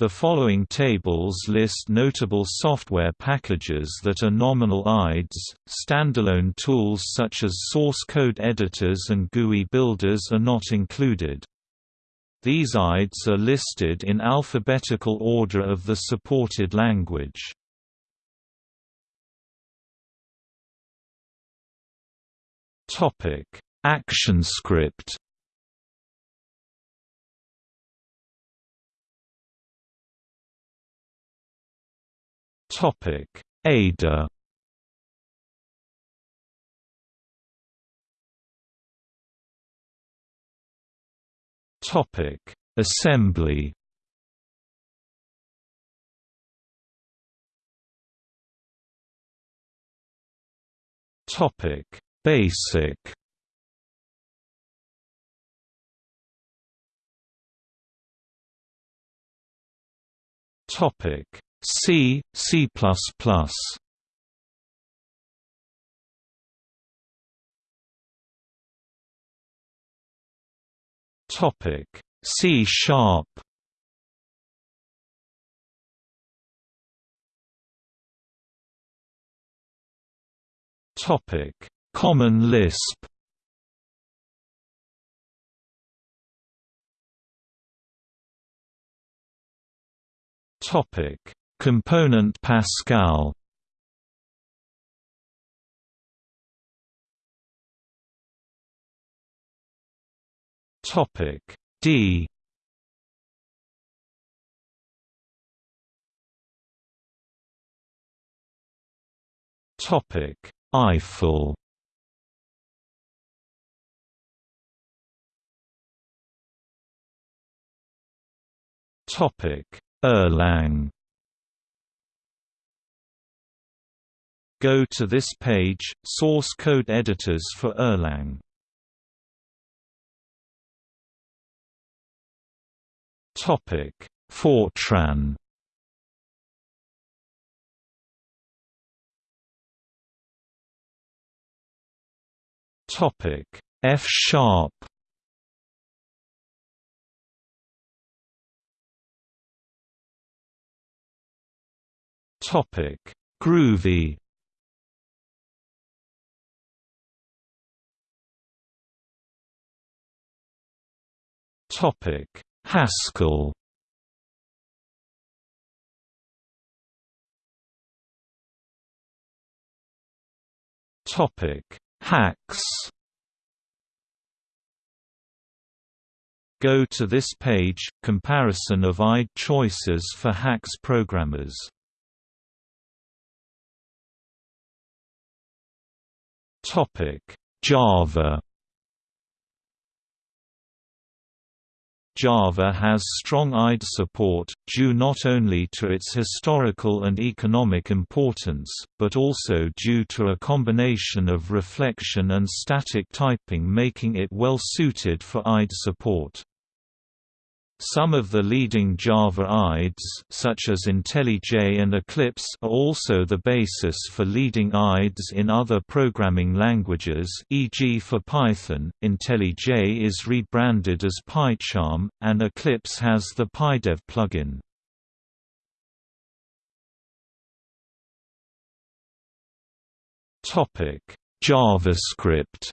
The following tables list notable software packages that are nominal IDEs. Standalone tools such as source code editors and GUI builders are not included. These IDEs are listed in alphabetical order of the supported language. Topic: ActionScript Topic: Ada. Topic: Assembly. Topic: Basic. Topic C, C++. Topic C sharp. Topic Common Lisp. Topic Component Pascal. Topic D. Topic Eiffel. Topic Erlang Go to this page, source code editors for Erlang. Topic: Fortran. Topic: F sharp. Topic: Groovy. Topic: Haskell. Topic: Haxe. Go to this page, comparison of IDE choices for Haxe programmers. Topic: Java Java has strong IDE support, due not only to its historical and economic importance, but also due to a combination of reflection and static typing making it well suited for IDE support. Some of the leading Java IDEs such as IntelliJ and Eclipse are also the basis for leading IDEs in other programming languages e.g. for Python, IntelliJ is rebranded as PyCharm, and Eclipse has the PyDev plugin. JavaScript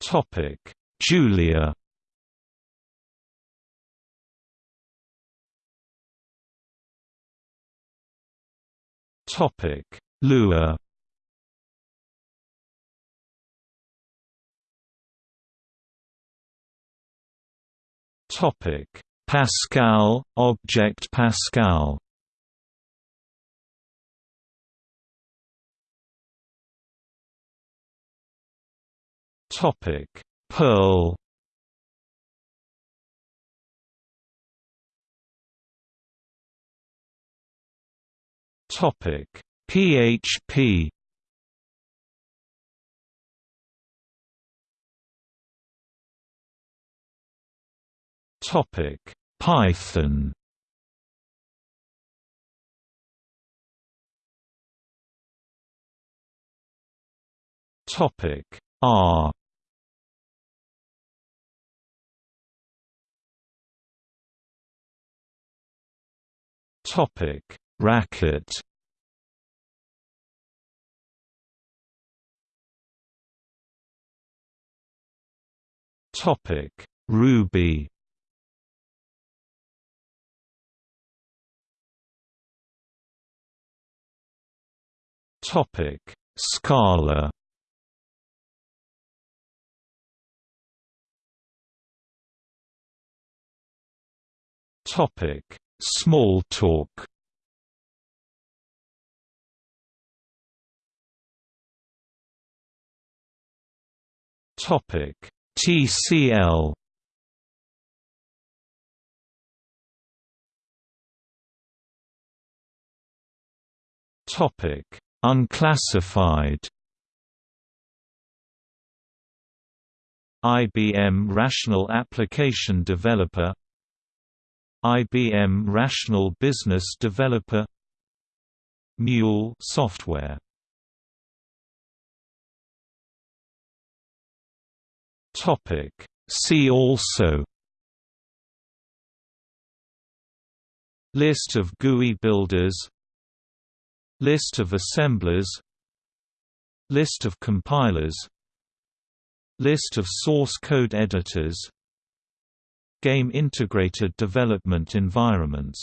Topic: Julia. Topic: Lua. Topic: Pascal, Object Pascal. Topic: Perl. Topic: PHP. Topic: Python. Topic: R Topic: Racket. Topic: Ruby. Topic: Scala. Topic: Smalltalk. Topic: TCL. Topic: Unclassified. IBM Rational Application Developer IBM Rational Business Developer Mule software. Topic. See also List of GUI builders List of assemblers List of compilers List of source code editors Game integrated development environments